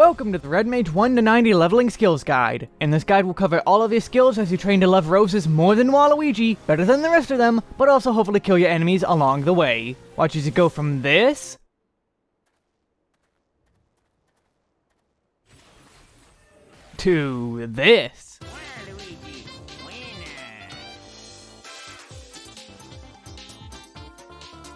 Welcome to the Red Mage 1 to 90 Leveling Skills Guide. In this guide we'll cover all of your skills as you train to love roses more than Waluigi, better than the rest of them, but also hopefully kill your enemies along the way. Watch as you go from this... to this.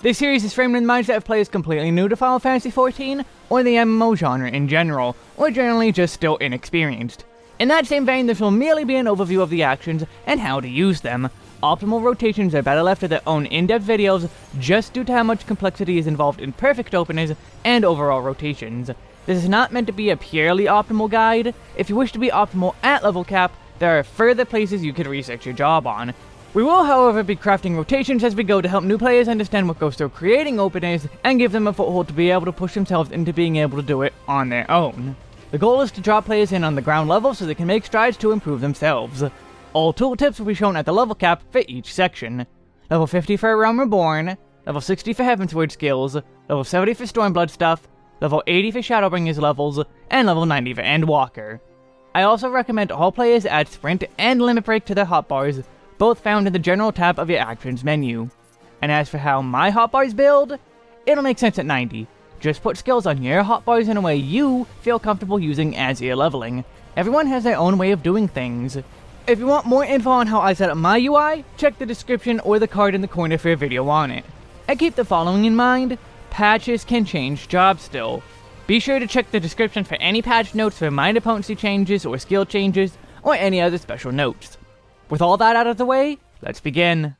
This series is framed in the mindset of players completely new to Final Fantasy XIV, or the MMO genre in general, or generally just still inexperienced. In that same vein, this will merely be an overview of the actions and how to use them. Optimal rotations are better left to their own in-depth videos, just due to how much complexity is involved in perfect openers and overall rotations. This is not meant to be a purely optimal guide. If you wish to be optimal at level cap, there are further places you could research your job on, we will, however, be crafting rotations as we go to help new players understand what goes through creating openers and give them a foothold to be able to push themselves into being able to do it on their own. The goal is to draw players in on the ground level so they can make strides to improve themselves. All tooltips will be shown at the level cap for each section. Level 50 for Realm Reborn, level 60 for Heavensward skills, level 70 for Stormblood stuff, level 80 for Shadowbringers levels, and level 90 for Endwalker. I also recommend all players add Sprint and Limit Break to their hotbars both found in the General tab of your Actions menu. And as for how my hotbars build, it'll make sense at 90. Just put skills on your hotbars in a way you feel comfortable using as you're leveling. Everyone has their own way of doing things. If you want more info on how I set up my UI, check the description or the card in the corner for a video on it. And keep the following in mind, patches can change jobs still. Be sure to check the description for any patch notes for minor potency changes or skill changes, or any other special notes. With all that out of the way, let's begin.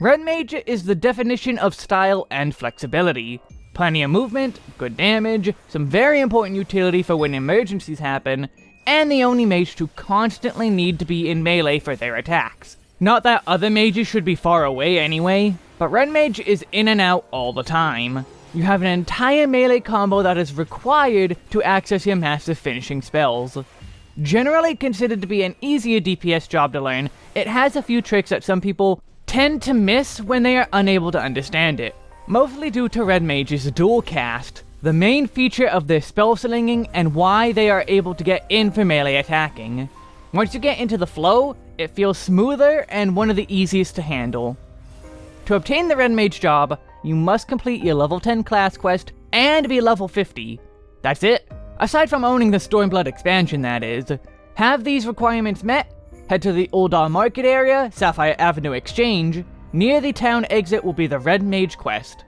Red Mage is the definition of style and flexibility. Plenty of movement, good damage, some very important utility for when emergencies happen, and the only mage to constantly need to be in melee for their attacks. Not that other mages should be far away anyway, but Red Mage is in and out all the time. You have an entire melee combo that is required to access your massive finishing spells. Generally considered to be an easier DPS job to learn, it has a few tricks that some people tend to miss when they are unable to understand it. Mostly due to Red Mage's dual cast, the main feature of their spell slinging and why they are able to get in for melee attacking. Once you get into the flow, it feels smoother and one of the easiest to handle. To obtain the Red Mage job, you must complete your level 10 class quest and be level 50. That's it. Aside from owning the Stormblood expansion, that is. Have these requirements met? Head to the Ul'dah Market area, Sapphire Avenue Exchange. Near the town exit will be the Red Mage quest.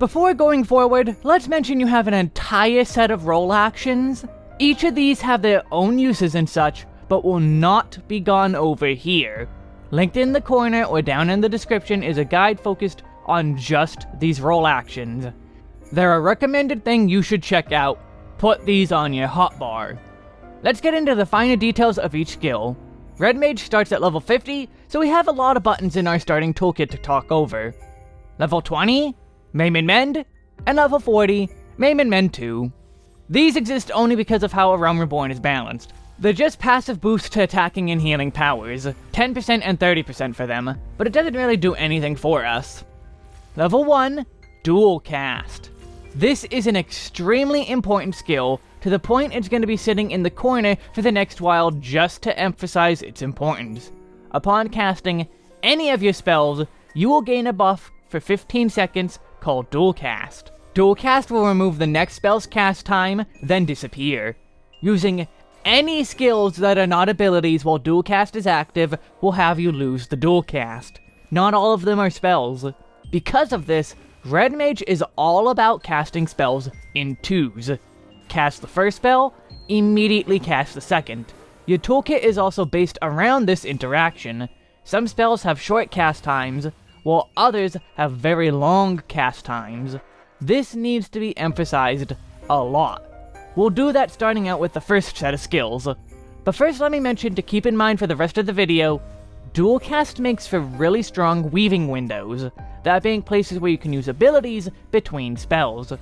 Before going forward, let's mention you have an entire set of role actions. Each of these have their own uses and such, but will not be gone over here. Linked in the corner or down in the description is a guide focused on just these role actions. They're a recommended thing you should check out, put these on your hotbar. Let's get into the finer details of each skill. Red Mage starts at level 50, so we have a lot of buttons in our starting toolkit to talk over. Level 20, Maim and Mend, and level 40, Maim and Mend 2. These exist only because of how a Realm Reborn is balanced. They're just passive boosts to attacking and healing powers, 10% and 30% for them, but it doesn't really do anything for us. Level 1, Dual Cast. This is an extremely important skill, to the point it's going to be sitting in the corner for the next while just to emphasize its importance. Upon casting any of your spells, you will gain a buff for 15 seconds called Dual Cast. Dual Cast will remove the next spell's cast time, then disappear. Using any skills that are not abilities while Dual Cast is active will have you lose the Dual Cast. Not all of them are spells. Because of this, Red Mage is all about casting spells in twos. Cast the first spell, immediately cast the second. Your toolkit is also based around this interaction. Some spells have short cast times, while others have very long cast times. This needs to be emphasized a lot. We'll do that starting out with the first set of skills. But first let me mention to keep in mind for the rest of the video, Dual Cast makes for really strong weaving windows, that being places where you can use abilities between spells.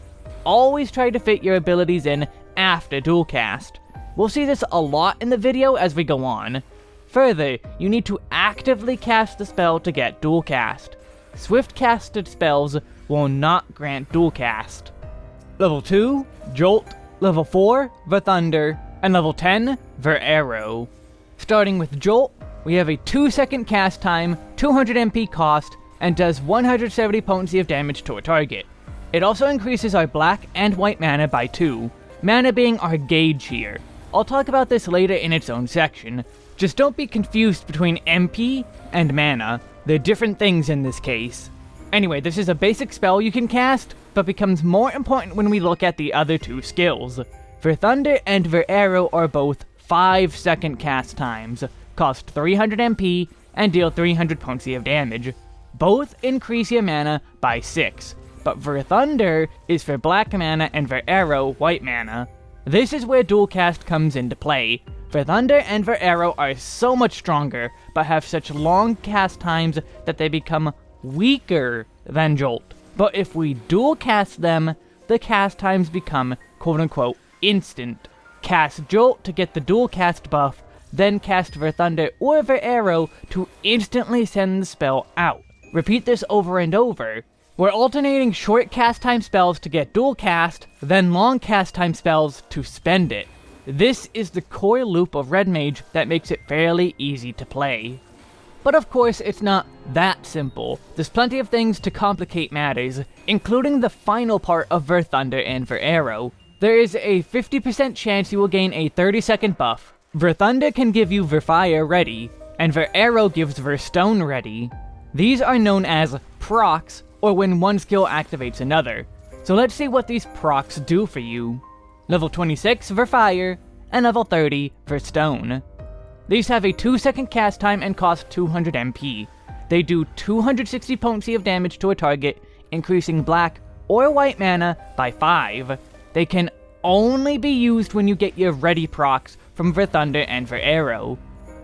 Always try to fit your abilities in after Dual Cast. We'll see this a lot in the video as we go on. Further, you need to actively cast the spell to get Dual Cast. Swift casted spells will not grant Dual Cast. Level 2, Jolt. Level 4, Thunder. And level 10, Arrow. Starting with Jolt, we have a 2 second cast time, 200 MP cost, and does 170 potency of damage to a target. It also increases our black and white mana by 2, mana being our gauge here. I'll talk about this later in its own section. Just don't be confused between MP and mana, they're different things in this case. Anyway, this is a basic spell you can cast, but becomes more important when we look at the other two skills. Verthunder and Veraero are both 5 second cast times, cost 300 MP, and deal 300 potency of damage. Both increase your mana by 6, but Verthunder is for black mana and Veraero white mana. This is where dual cast comes into play. Verthunder and Veraero are so much stronger, but have such long cast times that they become weaker than Jolt. But if we dual cast them, the cast times become quote unquote instant. Cast Jolt to get the dual cast buff, then cast Thunder or Arrow to instantly send the spell out. Repeat this over and over. We're alternating short cast time spells to get dual cast, then long cast time spells to spend it. This is the core loop of Red Mage that makes it fairly easy to play. But of course, it's not that simple. There's plenty of things to complicate matters, including the final part of Thunder and Arrow. There is a 50% chance you will gain a 30 second buff. Thunder can give you Verfire ready, and Arrow gives Verstone ready. These are known as procs, or when one skill activates another. So let's see what these procs do for you. Level 26 Verfire, and level 30 Verstone. These have a 2 second cast time and cost 200 MP. They do 260 potency of damage to a target, increasing black or white mana by 5. They can only be used when you get your ready procs from Thunder and Veraero.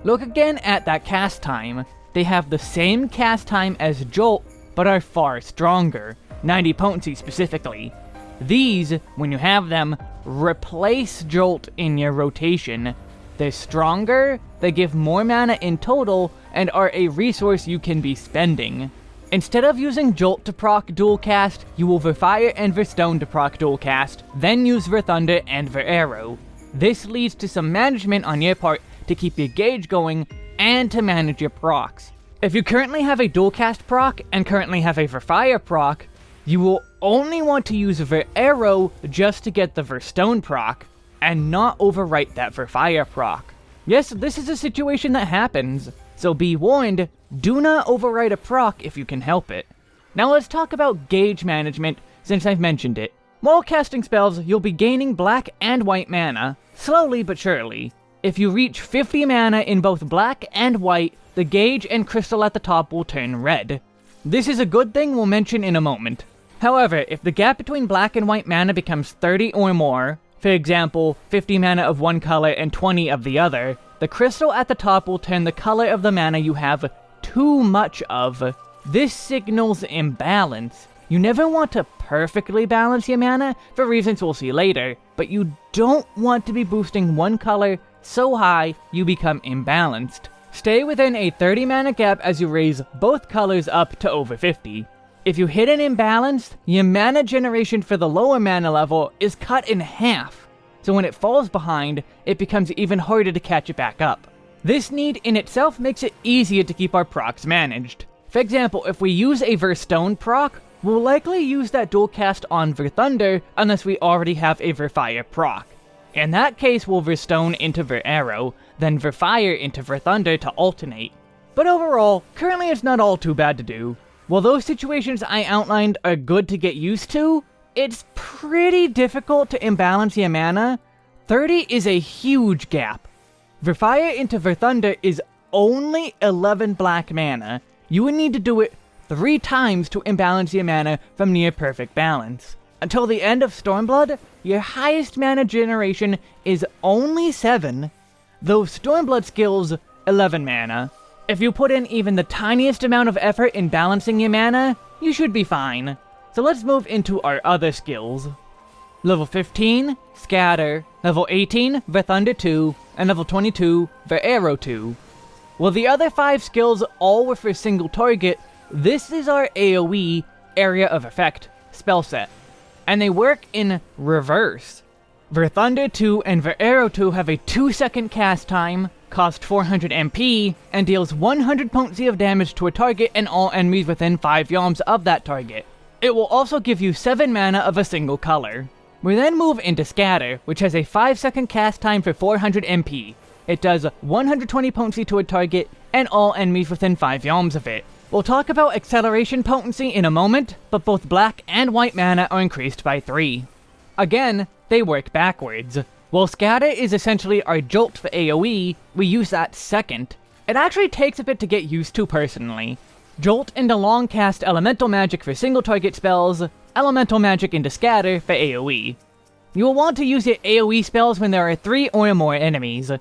Look again at that cast time. They have the same cast time as Jolt, but are far stronger, 90 potency specifically. These, when you have them, replace Jolt in your rotation. They're stronger, they give more mana in total, and are a resource you can be spending. Instead of using Jolt to proc dual cast, you will Fire and Stone to proc dual cast, then use Thunder and Arrow. This leads to some management on your part to keep your gauge going and to manage your procs. If you currently have a dual cast proc and currently have a Fire proc, you will only want to use Ver Arrow just to get the Stone proc, and not overwrite that Fire proc. Yes, this is a situation that happens, so be warned, do not overwrite a proc if you can help it. Now let's talk about gauge management, since I've mentioned it. While casting spells, you'll be gaining black and white mana, slowly but surely. If you reach 50 mana in both black and white, the gauge and crystal at the top will turn red. This is a good thing we'll mention in a moment. However, if the gap between black and white mana becomes 30 or more, for example, 50 mana of one color and 20 of the other, the crystal at the top will turn the color of the mana you have too much of. This signals imbalance. You never want to perfectly balance your mana, for reasons we'll see later, but you don't want to be boosting one color so high you become imbalanced. Stay within a 30 mana gap as you raise both colors up to over 50. If you hit an imbalance, your mana generation for the lower mana level is cut in half, so when it falls behind, it becomes even harder to catch it back up. This need in itself makes it easier to keep our procs managed. For example, if we use a Verstone proc, We'll likely use that dual cast on Thunder unless we already have a Fire proc. In that case, we'll Verstone into Arrow, then Fire into Thunder to alternate. But overall, currently it's not all too bad to do. While those situations I outlined are good to get used to, it's pretty difficult to imbalance your mana. 30 is a huge gap. Fire into Thunder is only 11 black mana. You would need to do it three times to imbalance your mana from near perfect balance. Until the end of Stormblood, your highest mana generation is only 7, though Stormblood skills 11 mana. If you put in even the tiniest amount of effort in balancing your mana, you should be fine. So let's move into our other skills. Level 15, Scatter. Level 18, Thunder 2. And level 22, Arrow 2. While the other 5 skills all were for single target, this is our AoE, Area of Effect, spell set. and they work in reverse. Ver Thunder 2 and Veraero 2 have a 2 second cast time, cost 400 MP, and deals 100 potency of damage to a target and all enemies within 5 yalms of that target. It will also give you 7 mana of a single color. We then move into Scatter, which has a 5 second cast time for 400 MP. It does 120 potency to a target and all enemies within 5 yalms of it. We'll talk about acceleration potency in a moment, but both black and white mana are increased by 3. Again, they work backwards. While Scatter is essentially our Jolt for AoE, we use that second. It actually takes a bit to get used to personally. Jolt into long cast Elemental Magic for single target spells, Elemental Magic into Scatter for AoE. You will want to use your AoE spells when there are 3 or more enemies.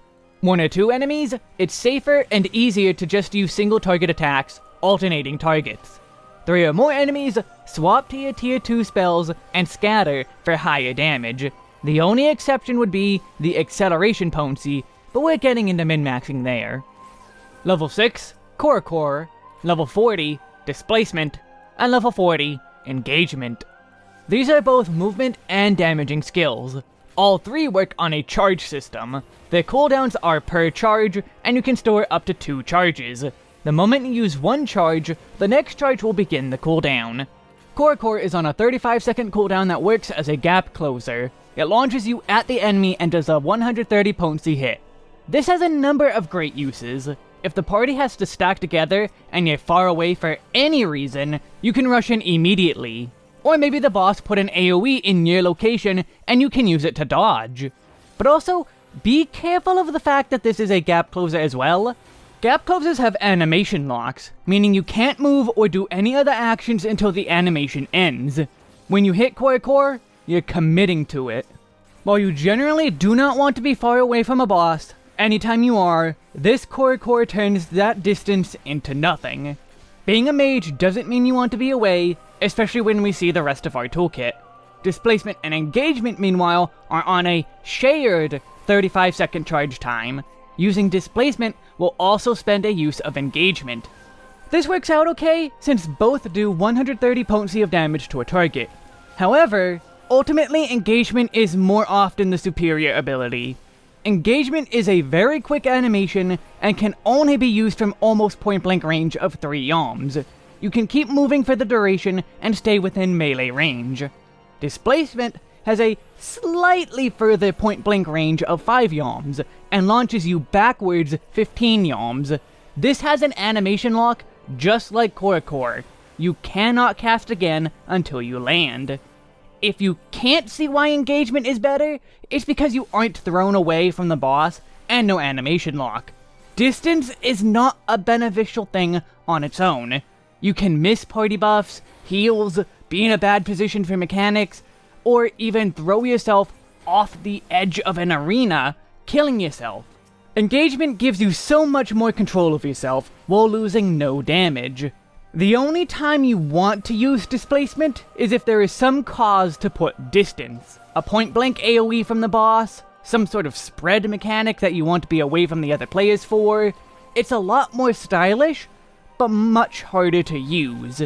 One or two enemies, it's safer and easier to just use single target attacks, alternating targets. Three or more enemies, swap to your tier 2 spells, and scatter for higher damage. The only exception would be the acceleration potency, but we're getting into min-maxing there. Level 6, Corps-a-corps. Level 40, Displacement. And level 40, Engagement. These are both movement and damaging skills. All three work on a charge system. Their cooldowns are per charge, and you can store up to two charges. The moment you use one charge, the next charge will begin the cooldown. Corps-a-corps is on a 35 second cooldown that works as a gap closer. It launches you at the enemy and does a 130 potency hit. This has a number of great uses. If the party has to stack together and you're far away for any reason, you can rush in immediately. Or maybe the boss put an AoE in your location and you can use it to dodge. But also, be careful of the fact that this is a gap closer as well. Gap closes have animation locks, meaning you can't move or do any other actions until the animation ends. When you hit Corps-a-corps, you're committing to it. While you generally do not want to be far away from a boss, anytime you are, this Corps-a-corps turns that distance into nothing. Being a mage doesn't mean you want to be away, especially when we see the rest of our toolkit. Displacement and engagement, meanwhile, are on a shared 35 second charge time, Using Displacement will also spend a use of Engagement. This works out okay, since both do 130 potency of damage to a target. However, ultimately Engagement is more often the superior ability. Engagement is a very quick animation, and can only be used from almost point-blank range of 3 yalms. You can keep moving for the duration, and stay within melee range. Displacement has a slightly further point-blank range of 5 yalms, and launches you backwards 15 yalms. This has an animation lock, just like Core. You cannot cast again until you land. If you can't see why engagement is better, it's because you aren't thrown away from the boss, and no animation lock. Distance is not a beneficial thing on its own. You can miss party buffs, heals, be in a bad position for mechanics, or even throw yourself off the edge of an arena, killing yourself. Engagement gives you so much more control of yourself, while losing no damage. The only time you want to use displacement is if there is some cause to put distance. A point-blank AoE from the boss, some sort of spread mechanic that you want to be away from the other players for. It's a lot more stylish, but much harder to use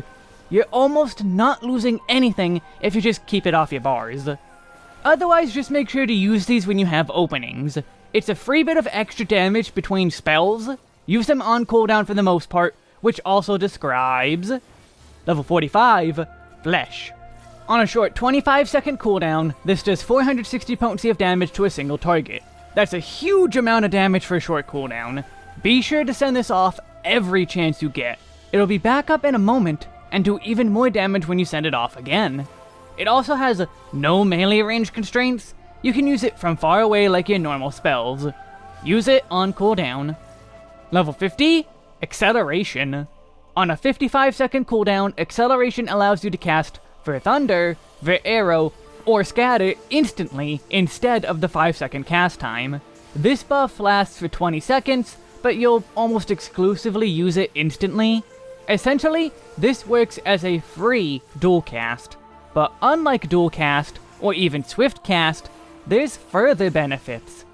you're almost not losing anything if you just keep it off your bars. Otherwise, just make sure to use these when you have openings. It's a free bit of extra damage between spells. Use them on cooldown for the most part, which also describes... Level 45, Fleche. On a short 25 second cooldown, this does 460 potency of damage to a single target. That's a huge amount of damage for a short cooldown. Be sure to send this off every chance you get. It'll be back up in a moment, and do even more damage when you send it off again. It also has no melee range constraints, you can use it from far away like your normal spells. Use it on cooldown. Level 50, Acceleration. On a 55 second cooldown, Acceleration allows you to cast Ver Thunder, Veraero, or Scatter instantly instead of the 5 second cast time. This buff lasts for 20 seconds, but you'll almost exclusively use it instantly, Essentially, this works as a free dual cast, but unlike dual cast, or even swift cast, there's further benefits.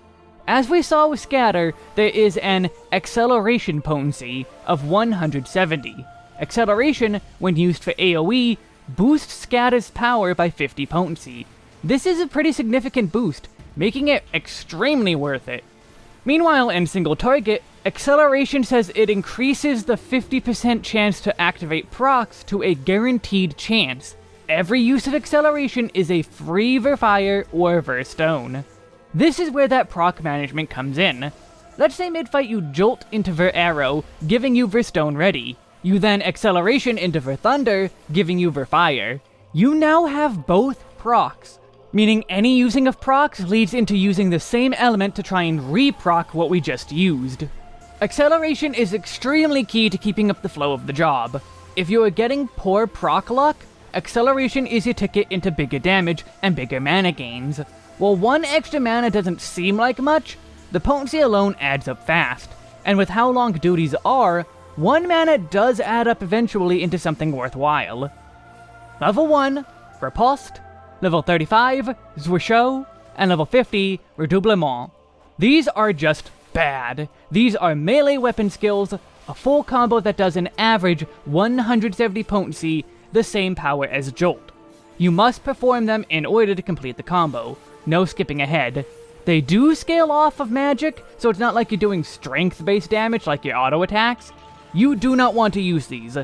As we saw with Scatter, there is an acceleration potency of 170. Acceleration, when used for AoE, boosts Scatter's power by 50 potency. This is a pretty significant boost, making it extremely worth it. Meanwhile, in single target, Acceleration says it increases the 50% chance to activate procs to a guaranteed chance. Every use of Acceleration is a free Verfire or Verstone. This is where that proc management comes in. Let's say mid-fight you jolt into Veraero, giving you Verstone ready. You then acceleration into Ver Thunder, giving you Verfire. You now have both procs, meaning any using of procs leads into using the same element to try and re-proc what we just used. Acceleration is extremely key to keeping up the flow of the job. If you are getting poor proc luck, acceleration is your ticket into bigger damage and bigger mana gains. While one extra mana doesn't seem like much, the potency alone adds up fast, and with how long duties are, one mana does add up eventually into something worthwhile. Level 1, Riposte, level 35, Zwerchhau, and level 50, Redoublement. These are just bad. These are melee weapon skills, a full combo that does an average 170 potency, the same power as Jolt. You must perform them in order to complete the combo, no skipping ahead. They do scale off of magic, so it's not like you're doing strength-based damage like your auto attacks. You do not want to use these.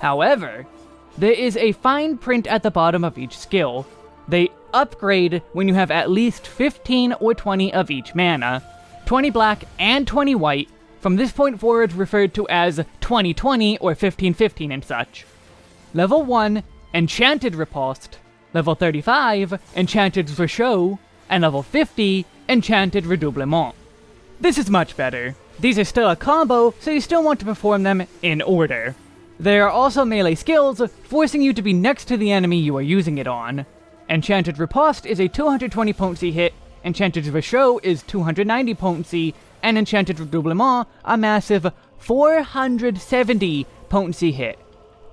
However, there is a fine print at the bottom of each skill. They upgrade when you have at least 15 or 20 of each mana, 20 black and 20 white, from this point forward referred to as 2020 or 1515 and such. Level 1, Enchanted Riposte. Level 35, Enchanted Zwerchhau. And level 50, Enchanted Redoublement. This is much better. These are still a combo, so you still want to perform them in order. There are also melee skills, forcing you to be next to the enemy you are using it on. Enchanted Riposte is a 220 potency hit Enchanted Zwerchhau is 290 potency, and Enchanted Redoublement a massive 470 potency hit.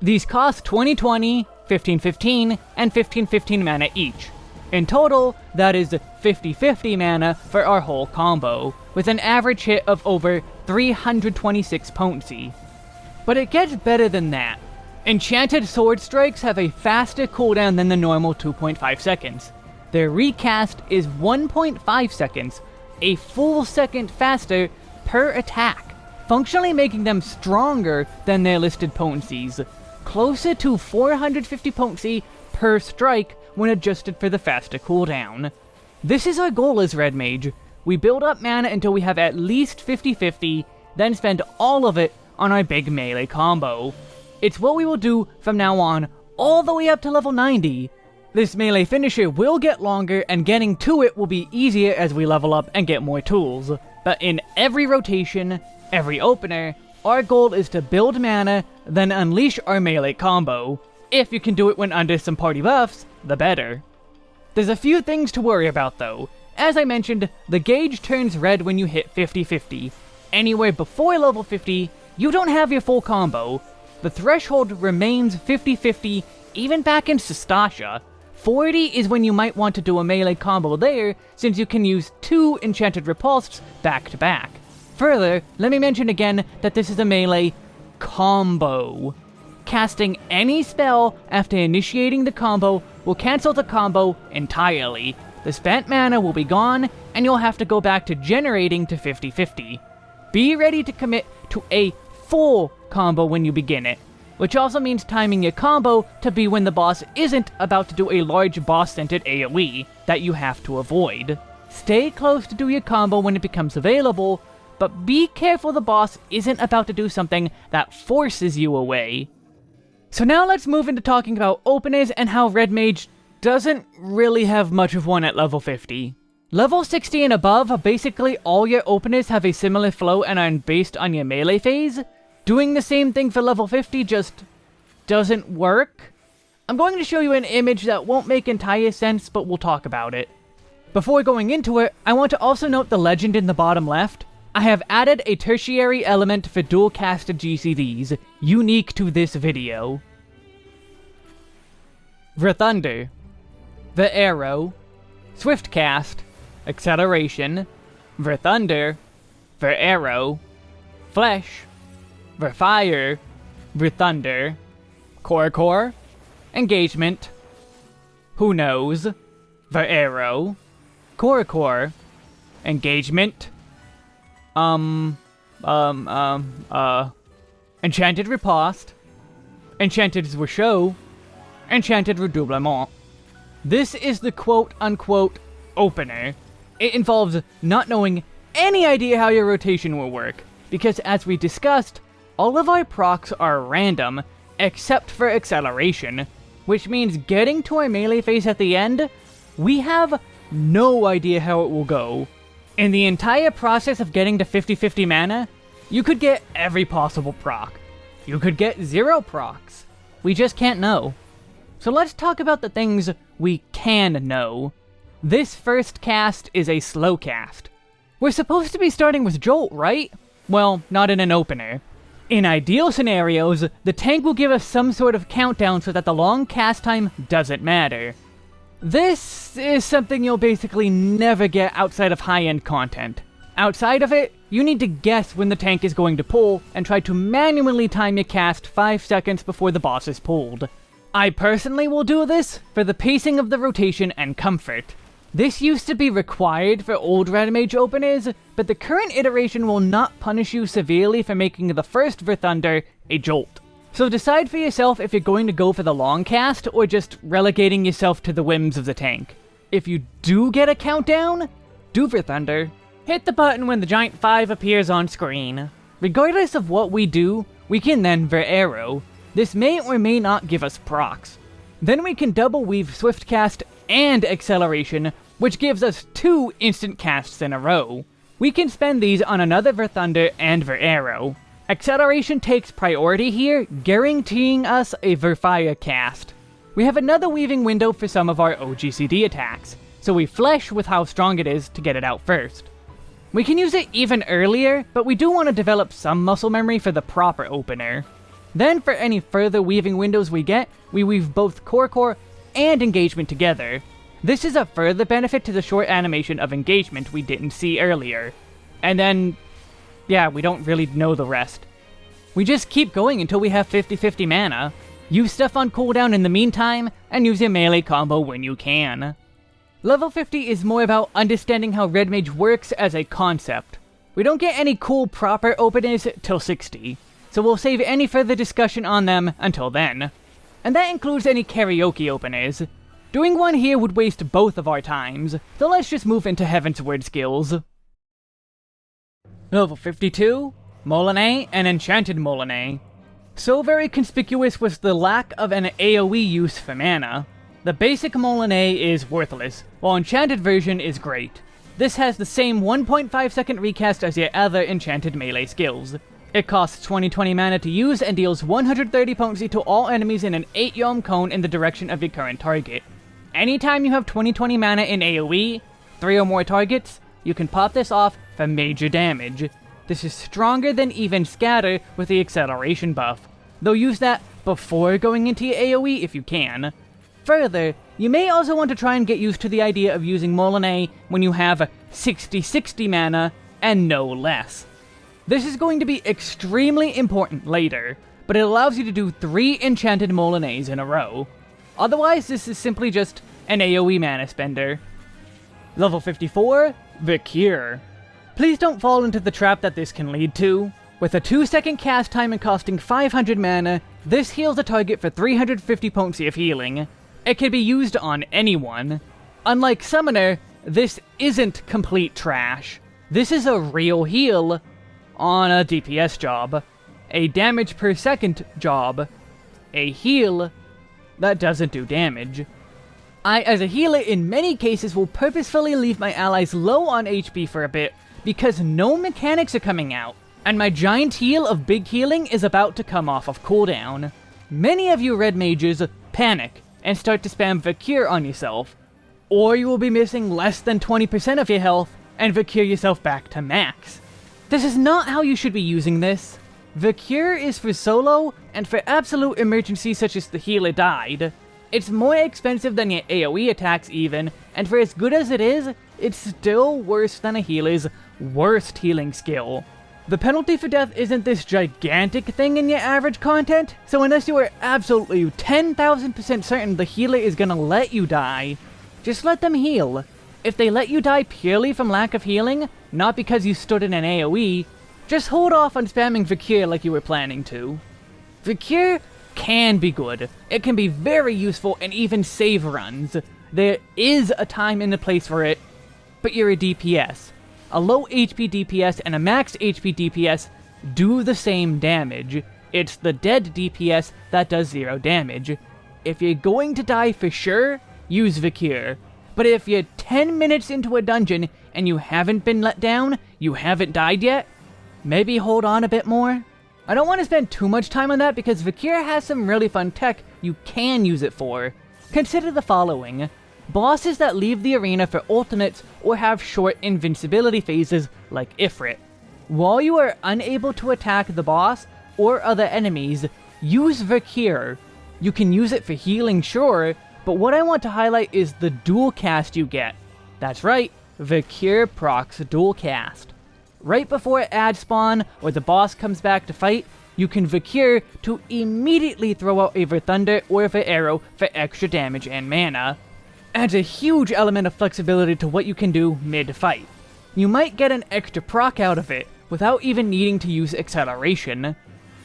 These cost 2020, 1515, and 1515 mana each. In total, that is 50-50 mana for our whole combo, with an average hit of over 326 potency. But it gets better than that. Enchanted Sword Strikes have a faster cooldown than the normal 2.5 seconds. Their recast is 1.5 seconds, a full second faster per attack, functionally making them stronger than their listed potencies, closer to 450 potency per strike when adjusted for the faster cooldown. This is our goal as Red Mage. We build up mana until we have at least 50-50, then spend all of it on our big melee combo. It's what we will do from now on, all the way up to level 90, this melee finisher will get longer, and getting to it will be easier as we level up and get more tools. But in every rotation, every opener, our goal is to build mana, then unleash our melee combo. If you can do it when under some party buffs, the better. There's a few things to worry about though. As I mentioned, the gauge turns red when you hit 50-50. Anywhere before level 50, you don't have your full combo. The threshold remains 50-50 even back in Sastasha, 40 is when you might want to do a melee combo there, since you can use two Enchanted Ripostes back to back. Further, let me mention again that this is a melee combo. Casting any spell after initiating the combo will cancel the combo entirely. The spent mana will be gone, and you'll have to go back to generating to 50-50. Be ready to commit to a full combo when you begin it which also means timing your combo to be when the boss isn't about to do a large boss-centered AoE that you have to avoid. Stay close to do your combo when it becomes available, but be careful the boss isn't about to do something that forces you away. So now let's move into talking about openers and how Red Mage doesn't really have much of one at level 50. Level 60 and above, basically all your openers have a similar flow and are based on your melee phase, Doing the same thing for level 50 just doesn't work. I'm going to show you an image that won't make entire sense, but we'll talk about it. Before going into it, I want to also note the legend in the bottom left. I have added a tertiary element for dual-casted GCDs, unique to this video. The Thunder, the Arrow, Swift Cast, Acceleration, the Thunder, the Arrow, Fleche, Fire, Thunder, Corps-a-corps, Engagement, Who Knows, The Arrow, Core Engagement, um, um, um, uh, Enchanted Riposte, Enchanted Show, Enchanted Redoublement. This is the quote-unquote opener. It involves not knowing any idea how your rotation will work, because as we discussed, all of our procs are random, except for acceleration, which means getting to our melee phase at the end, we have no idea how it will go. In the entire process of getting to 50-50 mana, you could get every possible proc. You could get zero procs. We just can't know. So let's talk about the things we can know. This first cast is a slow cast. We're supposed to be starting with Jolt, right? Well, not in an opener. In ideal scenarios, the tank will give us some sort of countdown so that the long cast time doesn't matter. This is something you'll basically never get outside of high-end content. Outside of it, you need to guess when the tank is going to pull, and try to manually time your cast 5 seconds before the boss is pulled. I personally will do this for the pacing of the rotation and comfort. This used to be required for old Red Mage openers, but the current iteration will not punish you severely for making the first Verthunder a jolt. So decide for yourself if you're going to go for the long cast, or just relegating yourself to the whims of the tank. If you do get a countdown, do Verthunder. Hit the button when the Giant 5 appears on screen. Regardless of what we do, we can then Veraero. This may or may not give us procs. Then we can double weave Swift Cast and Acceleration, which gives us two instant casts in a row. We can spend these on another Verthunder and Arrow. Acceleration takes priority here, guaranteeing us a Verfire cast. We have another weaving window for some of our OGCD attacks, so we flesh with how strong it is to get it out first. We can use it even earlier, but we do want to develop some muscle memory for the proper opener. Then for any further weaving windows we get, we weave both Corps-a-corps and Engagement together. This is a further benefit to the short animation of Engagement we didn't see earlier. And then, yeah, we don't really know the rest. We just keep going until we have 50-50 mana. Use stuff on cooldown in the meantime, and use your melee combo when you can. Level 50 is more about understanding how Red Mage works as a concept. We don't get any cool proper openers till 60 so we'll save any further discussion on them until then. And that includes any karaoke openers. Doing one here would waste both of our times, so let's just move into Heavensward skills. Level 52, Moulinet and Enchanted Moulinet. So very conspicuous was the lack of an AoE use for mana. The basic Moulinet is worthless, while Enchanted version is great. This has the same 1.5 second recast as your other Enchanted melee skills, it costs 2020 mana to use and deals 130 potency to all enemies in an 8 Yalm cone in the direction of your current target. Anytime you have 2020 mana in AoE, 3 or more targets, you can pop this off for major damage. This is stronger than even Scatter with the acceleration buff, though use that before going into your AoE if you can. Further, you may also want to try and get used to the idea of using Moulinet when you have 60-60 mana and no less. This is going to be extremely important later, but it allows you to do 3 enchanted Moulinets in a row. Otherwise, this is simply just an AoE mana spender. Level 54, The Cure. Please don't fall into the trap that this can lead to. With a 2 second cast time and costing 500 mana, this heals a target for 350 potency of healing. It can be used on anyone. Unlike Summoner, this isn't complete trash. This is a real heal, on a DPS job, a damage per second job, a heal that doesn't do damage. I, as a healer, in many cases will purposefully leave my allies low on HP for a bit, because no mechanics are coming out, and my giant heal of big healing is about to come off of cooldown. Many of you red mages panic and start to spam Vercure on yourself, or you will be missing less than 20% of your health and Vercure yourself back to max. This is not how you should be using this. The cure is for solo, and for absolute emergencies such as the healer died. It's more expensive than your AoE attacks even, and for as good as it is, it's still worse than a healer's worst healing skill. The penalty for death isn't this gigantic thing in your average content, so unless you are absolutely 10,000% certain the healer is gonna let you die, just let them heal. If they let you die purely from lack of healing, not because you stood in an AoE, just hold off on spamming Vercure like you were planning to. Vercure can be good. It can be very useful and even save runs. There is a time and a place for it, but you're a DPS a low HP DPS and a max HP DPS do the same damage. It's the dead DPS that does zero damage. If you're going to die for sure, use Vercure. But if you're 10 minutes into a dungeon and you haven't been let down, you haven't died yet, maybe hold on a bit more. I don't want to spend too much time on that because Vercure has some really fun tech you can use it for. Consider the following bosses that leave the arena for ultimates or have short invincibility phases like Ifrit. While you are unable to attack the boss or other enemies, use Vercure. You can use it for healing, sure, but what I want to highlight is the dual cast you get. That's right, Vercure procs dual cast. Right before ad spawn or the boss comes back to fight, you can Vercure to immediately throw out a Thunder or a Arrow for extra damage and mana adds a huge element of flexibility to what you can do mid-fight. You might get an extra proc out of it, without even needing to use acceleration.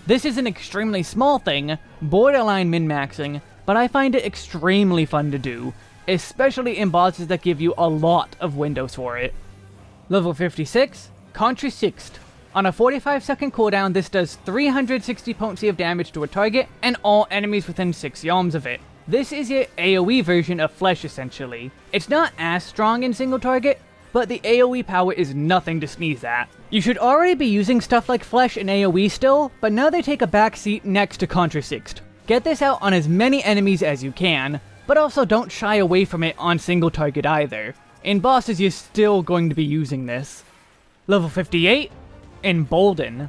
This is an extremely small thing, borderline min-maxing, but I find it extremely fun to do, especially in bosses that give you a lot of windows for it. Level 56, Contre Sixte. On a 45 second cooldown, this does 360 potency of damage to a target and all enemies within 6 yalms of it. This is your AoE version of Fleche, essentially. It's not as strong in single target, but the AoE power is nothing to sneeze at. You should already be using stuff like Fleche and AoE still, but now they take a backseat next to Contre Sixte. Get this out on as many enemies as you can, but also don't shy away from it on single target either. In bosses, you're still going to be using this. Level 58, Embolden.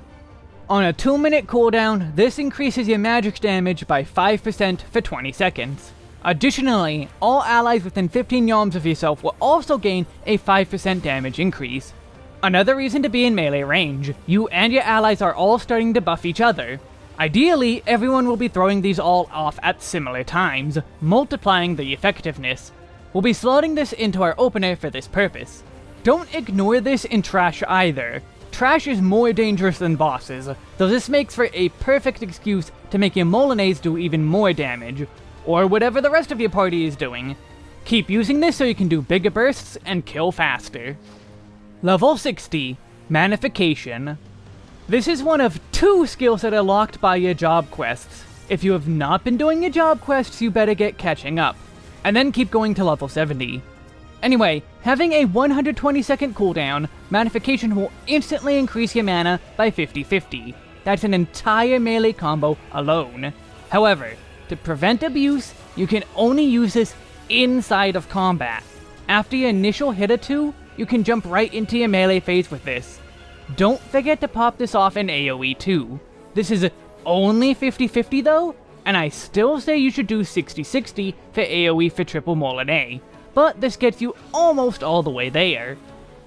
On a 2 minute cooldown, this increases your magic damage by 5% for 20 seconds. Additionally, all allies within 15 yalms of yourself will also gain a 5% damage increase. Another reason to be in melee range, you and your allies are all starting to buff each other. Ideally, everyone will be throwing these all off at similar times, multiplying the effectiveness. We'll be slotting this into our opener for this purpose. Don't ignore this in trash either. Trash is more dangerous than bosses, though this makes for a perfect excuse to make your Moulinets do even more damage, or whatever the rest of your party is doing. Keep using this so you can do bigger bursts and kill faster. Level 60, Manafication. This is one of two skills that are locked by your job quests. If you have not been doing your job quests, you better get catching up. And then keep going to level 70. Anyway, having a 120 second cooldown, Manafication will instantly increase your mana by 50-50. That's an entire melee combo alone. However, to prevent abuse, you can only use this inside of combat. After your initial hit or two, you can jump right into your melee phase with this. Don't forget to pop this off in AoE too. This is only 50-50 though, and I still say you should do 60-60 for AoE for triple Moulinet but this gets you almost all the way there.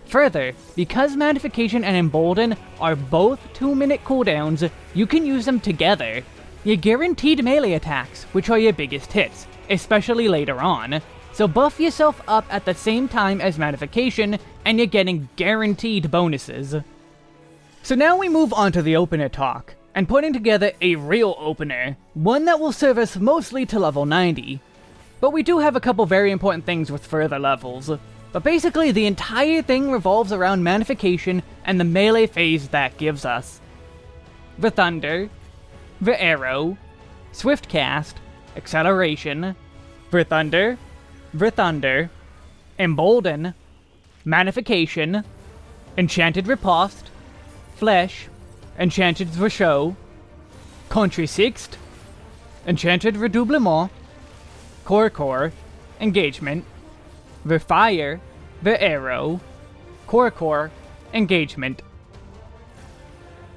Further, because Magnification and Embolden are both 2 minute cooldowns, you can use them together. You're guaranteed melee attacks, which are your biggest hits, especially later on. So buff yourself up at the same time as Magnification, and you're getting guaranteed bonuses. So now we move on to the opener talk, and putting together a real opener, one that will serve us mostly to level 90. But we do have a couple very important things with further levels. But basically, the entire thing revolves around Manafication and the melee phase that gives us. The Thunder, the Arrow, Swift Cast, Acceleration, the Thunder, the Thunder, Embolden, Manification, Enchanted Riposte, Fleche, Enchanted Show, Contre Sixte, Enchanted Redoublement, Core, Engagement, the Fire, the Arrow, Core, Engagement.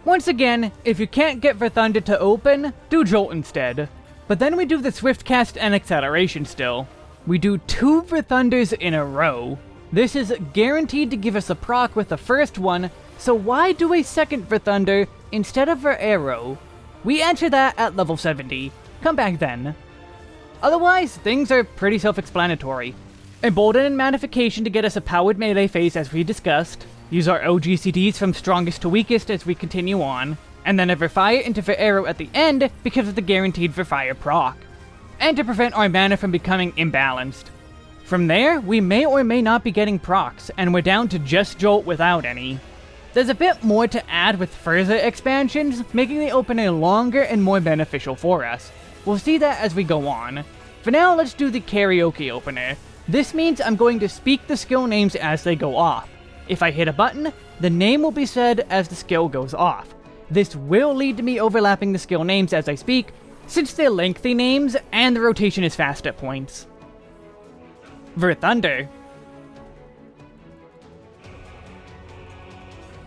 Once again, if you can't get the Thunder to open, do Jolt instead. But then we do the Swift Cast and Acceleration still. We do two Verthunders in a row. This is guaranteed to give us a proc with the first one, So why do a second Verthunder instead of Veraero? We answer that at level 70. Come back then. Otherwise, things are pretty self-explanatory. Embolden and Magnification to get us a powered melee phase as we discussed, use our OGCDs from strongest to weakest as we continue on, and then Verfire into Veraero at the end because of the guaranteed Verfire proc, and to prevent our mana from becoming imbalanced. From there, we may or may not be getting procs, and we're down to just Jolt without any. There's a bit more to add with further expansions, making the opener longer and more beneficial for us. We'll see that as we go on. For now, let's do the karaoke opener. This means I'm going to speak the skill names as they go off. If I hit a button, the name will be said as the skill goes off. This will lead to me overlapping the skill names as I speak, since they're lengthy names and the rotation is fast at points. For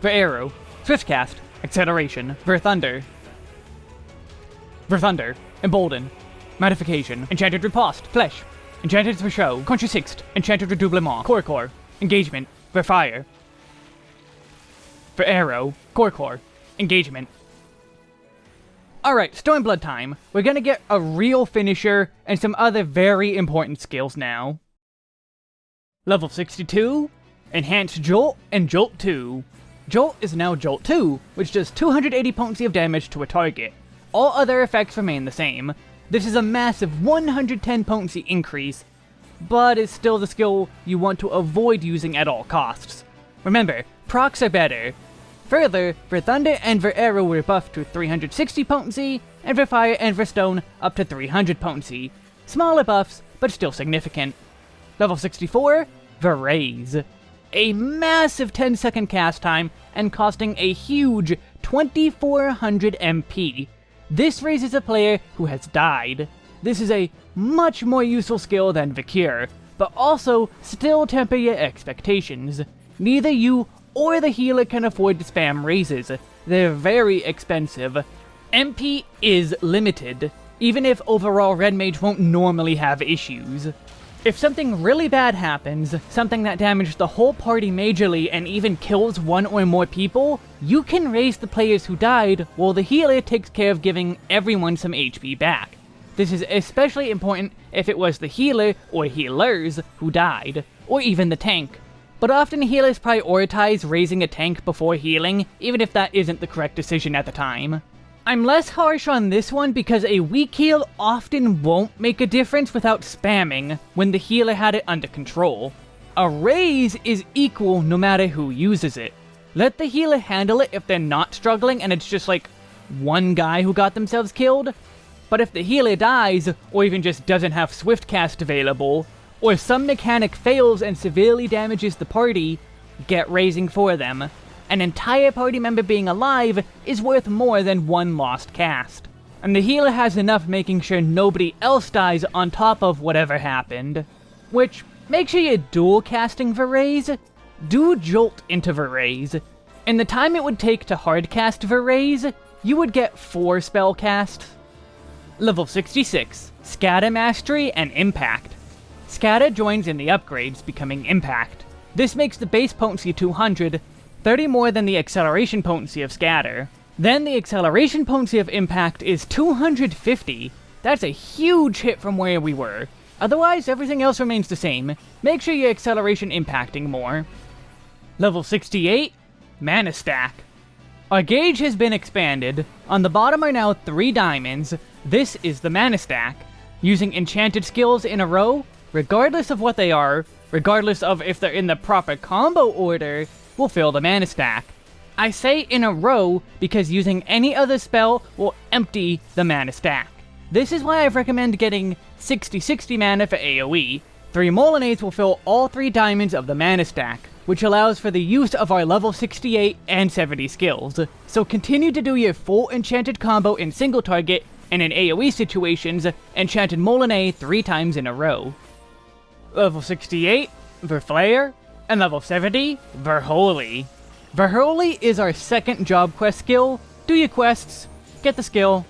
Veraero. Swiftcast. Acceleration. Verthunder. For Thunder. Embolden. Manafication. Enchanted Riposte. Fleche. Enchanted Zwerchhau. Contrasixt. Enchanted Redoublement. Corps-a-corps. Engagement. Verfire. For Arrow. Corps-a-corps. Engagement. Alright, Stormblood time. We're gonna get a real finisher and some other very important skills now. Level 62, Enhanced Jolt and Jolt 2. Jolt is now Jolt 2, which does 280 potency of damage to a target. All other effects remain the same, this is a massive 110 potency increase, but is still the skill you want to avoid using at all costs. Remember, procs are better. Further, Verthunder and Veraero we're buffed to 360 potency, and Verfire and Verstone up to 300 potency. Smaller buffs, but still significant. Level 64, Raise. A massive 10 second cast time, and costing a huge 2400 MP, this raises a player who has died. This is a much more useful skill than Vercure, but also still temper your expectations. Neither you or the healer can afford to spam raises. They're very expensive. MP is limited, even if overall Red Mage won't normally have issues. If something really bad happens, something that damages the whole party majorly and even kills one or more people, you can raise the players who died while the healer takes care of giving everyone some HP back. This is especially important if it was the healer or healers who died, or even the tank. But often healers prioritize raising a tank before healing, even if that isn't the correct decision at the time. I'm less harsh on this one because a weak heal often won't make a difference without spamming when the healer had it under control. A raise is equal no matter who uses it. Let the healer handle it if they're not struggling and it's just like one guy who got themselves killed. But if the healer dies, or even just doesn't have Swift Cast available, or some mechanic fails and severely damages the party, get raising for them an entire party member being alive is worth more than one lost cast. And the healer has enough making sure nobody else dies on top of whatever happened. Which, make sure you're dual casting Verraise. Do Jolt into Verraise. In the time it would take to hardcast Verraise, you would get 4 spell casts. Level 66, Scatter Mastery and Impact. Scatter joins in the upgrades, becoming Impact. This makes the base potency 200, 30 more than the acceleration potency of Scatter. Then the acceleration potency of Impact is 250. That's a huge hit from where we were. Otherwise, everything else remains the same. Make sure your acceleration impacting more. Level 68, Mana Stack. Our gauge has been expanded. On the bottom are now 3 diamonds. This is the Mana Stack. Using enchanted skills in a row, regardless of what they are, regardless of if they're in the proper combo order, will fill the mana stack. I say in a row because using any other spell will empty the mana stack. This is why I recommend getting 60-60 mana for AoE. Three Moulinets will fill all three diamonds of the mana stack, which allows for the use of our level 68 and 70 skills. So continue to do your full enchanted combo in single target, and in AoE situations, enchanted Moulinet three times in a row. Level 68, Verflare, and level 70, Verholy. Verholy is our second job quest skill. Do your quests, get the skill.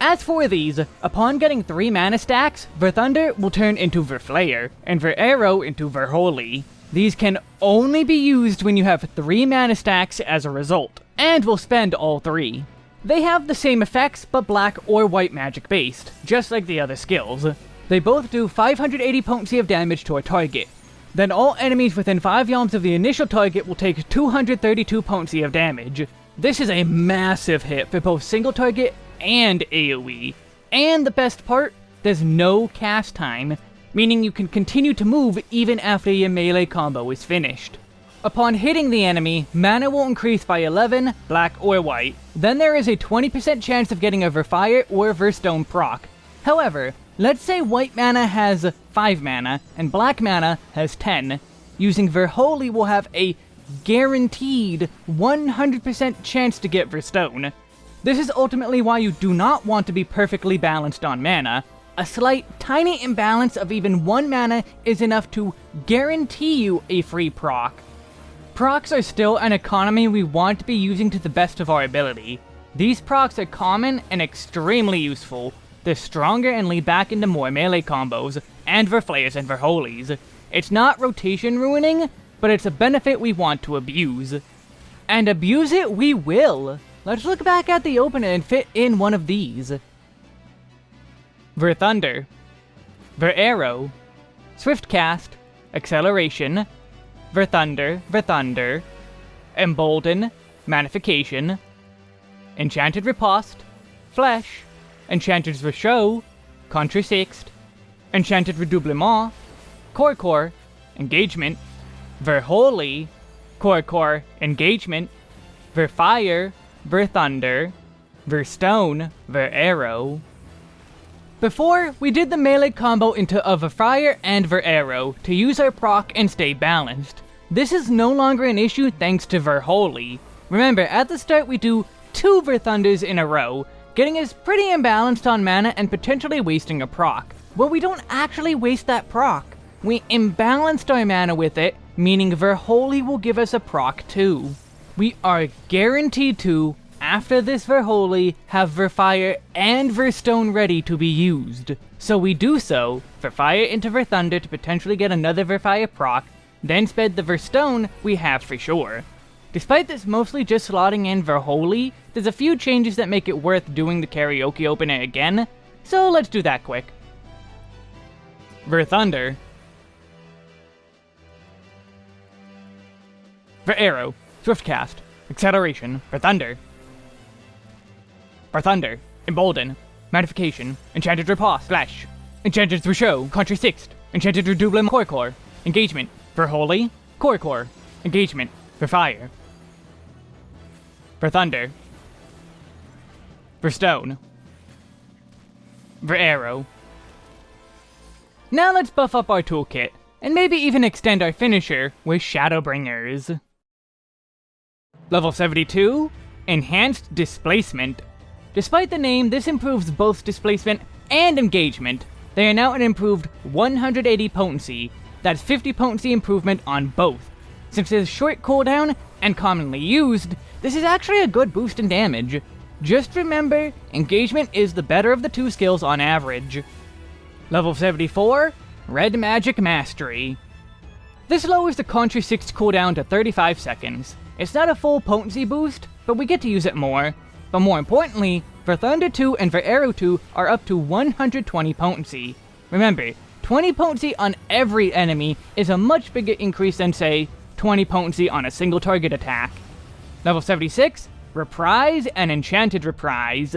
As for these, upon getting 3 mana stacks, Verthunder will turn into Verflare, and Verarrow into Verholy. These can only be used when you have 3 mana stacks as a result, and will spend all 3. They have the same effects, but black or white magic based, just like the other skills. They both do 580 potency of damage to a target. Then all enemies within 5 yalms of the initial target will take 232 potency of damage. This is a massive hit for both single target and AoE. And the best part, there's no cast time, meaning you can continue to move even after your melee combo is finished. Upon hitting the enemy, mana will increase by 11, black or white. Then there is a 20% chance of getting a Verfire or Verstone proc. However, let's say white mana has 5 mana, and black mana has 10. Using Verholy will have a guaranteed 100% chance to get Verstone. This is ultimately why you do not want to be perfectly balanced on mana. A slight, tiny imbalance of even 1 mana is enough to guarantee you a free proc. Procs are still an economy we want to be using to the best of our ability. These procs are common and extremely useful. They're stronger and lead back into more melee combos, and Verflares and Verholies. It's not rotation ruining, but it's a benefit we want to abuse. And abuse it we will! Let's look back at the opener and fit in one of these. Verthunder, Ver Arrow, Swift Cast, Acceleration, Verthunder, Ver Thunder, Embolden, Manafication, Enchanted Riposte, Fleche, Enchanted Zwerchhau, Contre-Sixt, Enchanted Redoublement, Core, Engagement, Verholy, Core Core, Engagement, Verfire, Ver Thunder, Verstone, Ver Arrow. Before, we did the melee combo into a Verfire and Veraero to use our proc and stay balanced. This is no longer an issue thanks to Verholy. Remember, at the start we do two Verthunders in a row, getting us pretty imbalanced on mana and potentially wasting a proc. Well, we don't actually waste that proc. We imbalanced our mana with it, meaning Verholy will give us a proc too. We are guaranteed to after this Verholy, have Verfire and Verstone ready to be used. So we do so, Verfire into Verthunder to potentially get another Verfire proc, then sped the Verstone we have for sure. Despite this mostly just slotting in Verholy, there's a few changes that make it worth doing the karaoke opener again, so let's do that quick. Verthunder. Veraero, Swiftcast, Acceleration, Verthunder, for Thunder, Embolden, Manafication, Enchanted Riposte, Fleche, Enchanted Zwerchhau, Contre Sixte, Enchanted Redoublement, Corps-a-corps, Engagement, Corps-a-corps, Engagement, Verfire, Verthunder, for Stone, Veraero. Now let's buff up our toolkit, and maybe even extend our finisher with Shadowbringers. Level 72, Enhanced Displacement. Despite the name, this improves both displacement and engagement. They are now an improved 180 potency. That's 50 potency improvement on both. Since is short cooldown and commonly used, this is actually a good boost in damage. Just remember, engagement is the better of the two skills on average. Level 74, Red Magic Mastery. This lowers the Contre Sixte cooldown to 35 seconds. It's not a full potency boost, but we get to use it more. But more importantly, Verthunder 2 and Veraero 2 are up to 120 potency. Remember, 20 potency on every enemy is a much bigger increase than, say, 20 potency on a single target attack. Level 76, Reprise and Enchanted Reprise.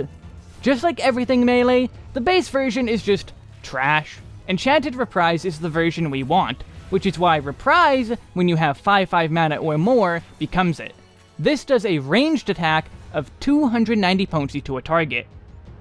Just like everything melee, the base version is just trash. Enchanted Reprise is the version we want, which is why Reprise, when you have 5-5 mana or more, becomes it. This does a ranged attack of 290 potency to a target.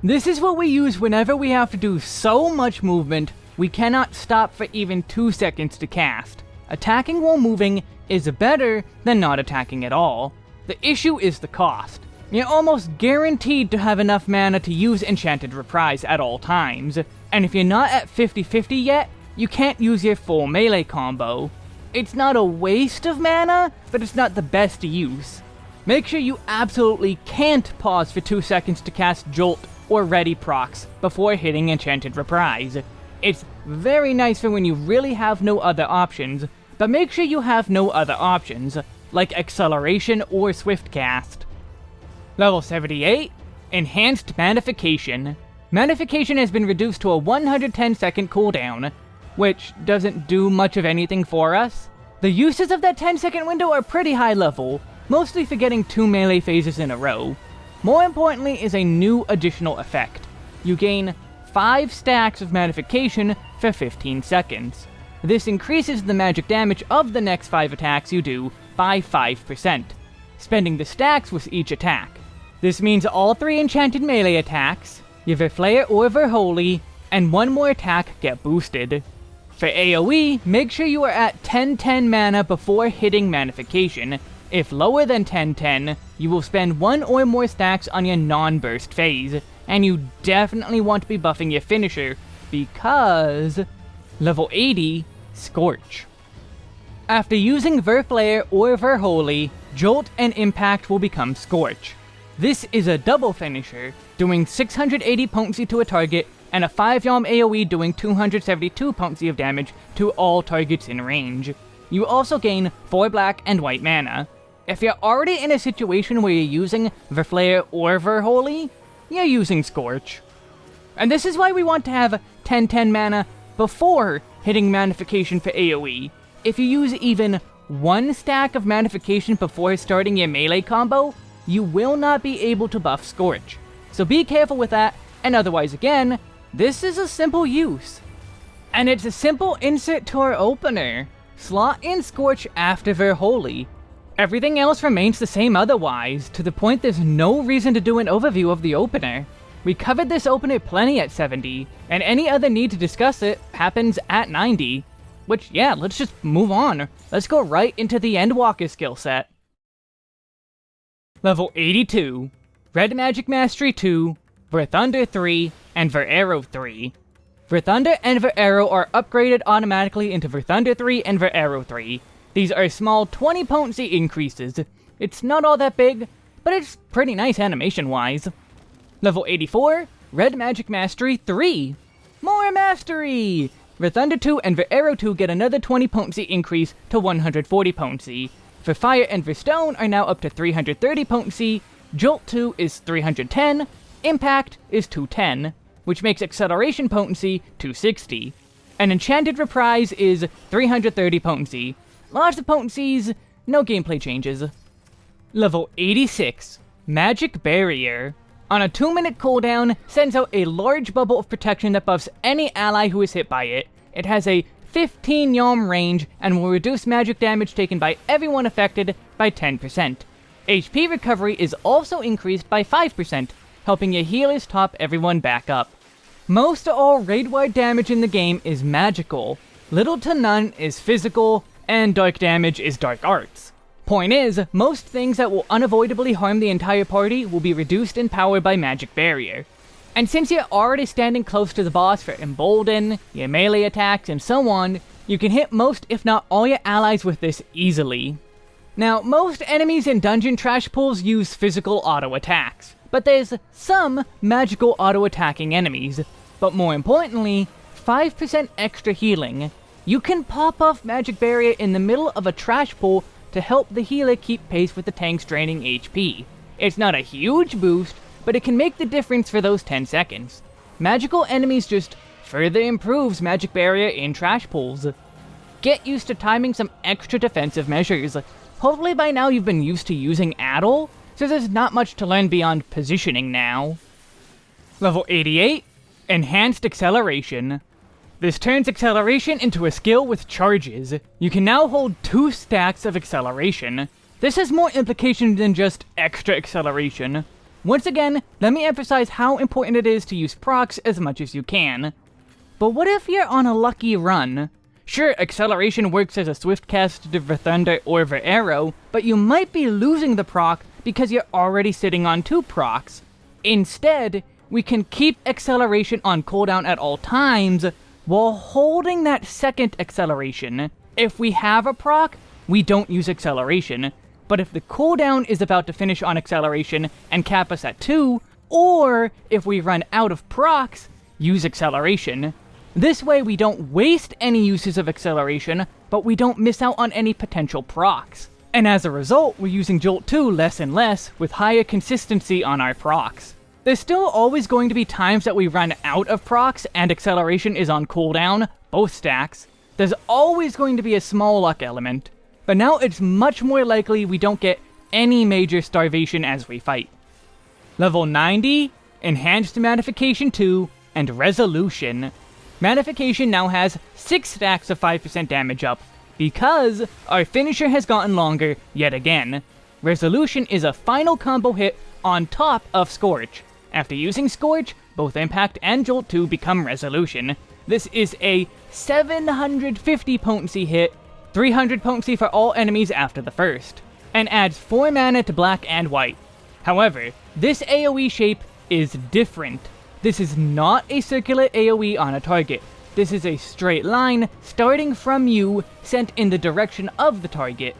This is what we use whenever we have to do so much movement, we cannot stop for even 2 seconds to cast. Attacking while moving is better than not attacking at all. The issue is the cost. You're almost guaranteed to have enough mana to use Enchanted Reprise at all times, and if you're not at 50-50 yet, you can't use your full melee combo. It's not a waste of mana, but it's not the best use. Make sure you absolutely can't pause for 2 seconds to cast Jolt or Ready procs before hitting Enchanted Reprise. It's very nice for when you really have no other options, but make sure you have no other options, like Acceleration or Swift Cast. Level 78, Enhanced Manafication. Manafication has been reduced to a 110 second cooldown, which doesn't do much of anything for us. The uses of that 10 second window are pretty high level, mostly for getting two melee phases in a row. More importantly is a new additional effect. You gain 5 stacks of manafication for 15 seconds. This increases the magic damage of the next 5 attacks you do by 5%, spending the stacks with each attack. This means all 3 enchanted melee attacks, your Verflare or Verholy, and one more attack get boosted. For AoE, make sure you are at 1010 mana before hitting Manafication. If lower than 1010, you will spend one or more stacks on your non-burst phase, and you definitely want to be buffing your finisher, because... Level 80, Scorch. After using Verflare or Verholy, Jolt and Impact will become Scorch. This is a double finisher, doing 680 potency to a target and a 5 Yalm AoE doing 272 potency of damage to all targets in range. You also gain 4 black and white mana. If you're already in a situation where you're using Verflare or Verholy, you're using Scorch. And this is why we want to have 10-10 mana before hitting Manafication for AoE. If you use even one stack of Manafication before starting your melee combo, you will not be able to buff Scorch. So be careful with that, and otherwise again, this is a simple use. And it's a simple insert to our opener. Slot in Scorch after Verholy. Everything else remains the same otherwise, to the point there's no reason to do an overview of the opener. We covered this opener plenty at 70, and any other need to discuss it happens at 90. Which, yeah, let's just move on. Let's go right into the Endwalker skill set. Level 82. Red Magic Mastery 2, Thunder 3, and Arrow 3. Thunder and Arrow are upgraded automatically into Thunder 3 and Arrow 3. These are small 20 potency increases. It's not all that big, but it's pretty nice animation-wise. Level 84, Red Magic Mastery 3. More Mastery! Verthunder 2 and Veraero 2 get another 20 potency increase to 140 potency. Verfire and Verstone are now up to 330 potency, Jolt 2 is 310, Impact is 210, which makes Acceleration potency 260. An Enchanted Reprise is 330 potency. Lots of potencies, no gameplay changes. Level 86, Magic Barrier. On a 2 minute cooldown, sends out a large bubble of protection that buffs any ally who is hit by it. It has a 15 Yalm range and will reduce magic damage taken by everyone affected by 10%. HP recovery is also increased by 5%, helping your healers top everyone back up. Most all raid-wide damage in the game is magical, little to none is physical, and dark damage is dark arts. Point is, most things that will unavoidably harm the entire party will be reduced in power by Magic Barrier. And since you're already standing close to the boss for Embolden, your melee attacks, and so on, you can hit most if not all your allies with this easily. Now, most enemies in dungeon trash pools use physical auto attacks, but there's some magical auto-attacking enemies. But more importantly, 5% extra healing. You can pop off Magic Barrier in the middle of a trash pool to help the healer keep pace with the tank's draining HP. It's not a huge boost, but it can make the difference for those 10 seconds. Magical enemies just further improves Magic Barrier in trash pools. Get used to timing some extra defensive measures. Hopefully by now you've been used to using Addle, so there's not much to learn beyond positioning now. Level 88, Enhanced Acceleration. This turns acceleration into a skill with charges. You can now hold two stacks of acceleration. This has more implications than just extra acceleration. Once again, let me emphasize how important it is to use procs as much as you can. But what if you're on a lucky run? Sure, acceleration works as a swift cast to Thunder or Arrow, but you might be losing the proc because you're already sitting on two procs. Instead, we can keep acceleration on cooldown at all times while holding that second acceleration. If we have a proc, we don't use acceleration, but if the cooldown is about to finish on acceleration and cap us at 2, or if we run out of procs, use acceleration. This way we don't waste any uses of acceleration, but we don't miss out on any potential procs. And as a result, we're using Jolt 2 less and less, with higher consistency on our procs. There's still always going to be times that we run out of procs and acceleration is on cooldown, both stacks. There's always going to be a small luck element, but now it's much more likely we don't get any major starvation as we fight. Level 90, Enhanced Manafication 2, and Resolution. Manafication now has 6 stacks of 5% damage up, because our finisher has gotten longer yet again. Resolution is a final combo hit on top of Scorch. After using Scorch, both Impact and Jolt 2 become Resolution. This is a 750 potency hit, 300 potency for all enemies after the first, and adds 4 mana to black and white. However, this AoE shape is different. This is not a circular AoE on a target. This is a straight line starting from you, sent in the direction of the target.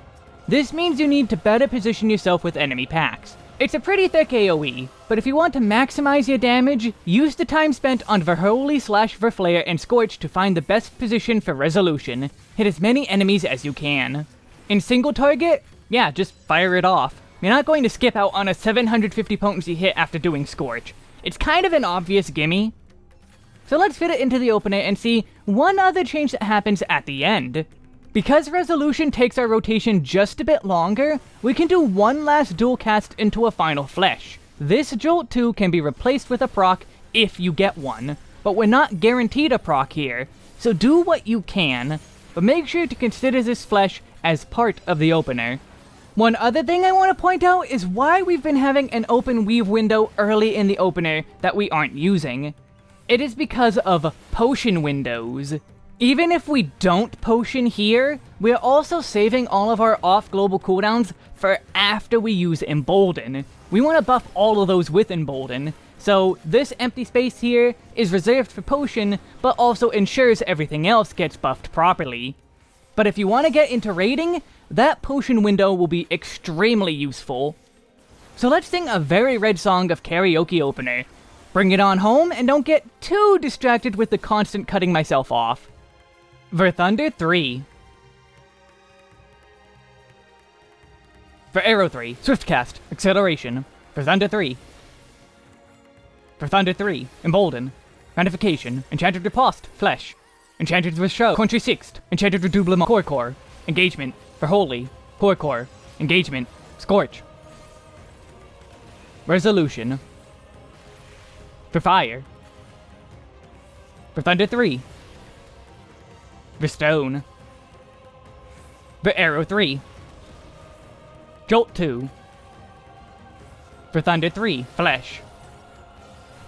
This means you need to better position yourself with enemy packs. It's a pretty thick AoE, but if you want to maximize your damage, use the time spent on Verholy slash Verflare and Scorch to find the best position for resolution. Hit as many enemies as you can. In single target, yeah, just fire it off. You're not going to skip out on a 750 potency hit after doing Scorch. It's kind of an obvious gimme. So let's fit it into the opener and see one other change that happens at the end. Because Resolution takes our rotation just a bit longer, we can do one last dual cast into a final Fleche. This Jolt 2 can be replaced with a proc if you get one, but we're not guaranteed a proc here, so do what you can, but make sure to consider this Fleche as part of the opener. One other thing I want to point out is why we've been having an open weave window early in the opener that we aren't using. It is because of potion windows. Even if we don't potion here, we're also saving all of our off-global cooldowns for after we use Embolden. We want to buff all of those with Embolden, so this empty space here is reserved for potion, but also ensures everything else gets buffed properly. But if you want to get into raiding, that potion window will be extremely useful. So let's sing a very red song of karaoke opener. Bring it on home, and don't get too distracted with the constant cutting myself off. Verthunder 3. Veraero 3, Swiftcast, Acceleration. Verthunder 3. Verthunder 3, Embolden. Manafication, Enchanted Riposte, Fleche. Enchanted with Show, Contre Sixte, Enchanted Redoublement, Core Core. Engagement, Verholy, Core Core. Engagement, Scorch. Resolution. Verfire. For Thunder 3, Verstone. The arrow 3. Jolt 2. Verthunder 3, Fleche.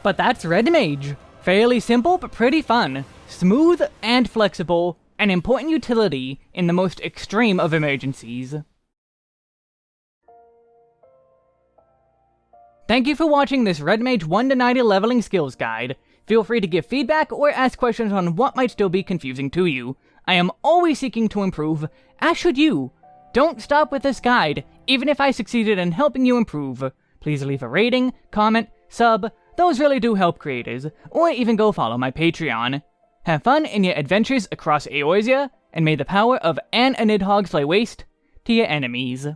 But that's Red Mage. Fairly simple, but pretty fun. Smooth and flexible, an important utility in the most extreme of emergencies. Thank you for watching this Red Mage 1 to 90 leveling skills guide. Feel free to give feedback or ask questions on what might still be confusing to you. I am always seeking to improve, as should you. Don't stop with this guide, even if I succeeded in helping you improve. Please leave a rating, comment, sub, those really do help creators, or even go follow my Patreon. Have fun in your adventures across Eorzea, and may the power of Anne a Nidhogg lay waste to your enemies.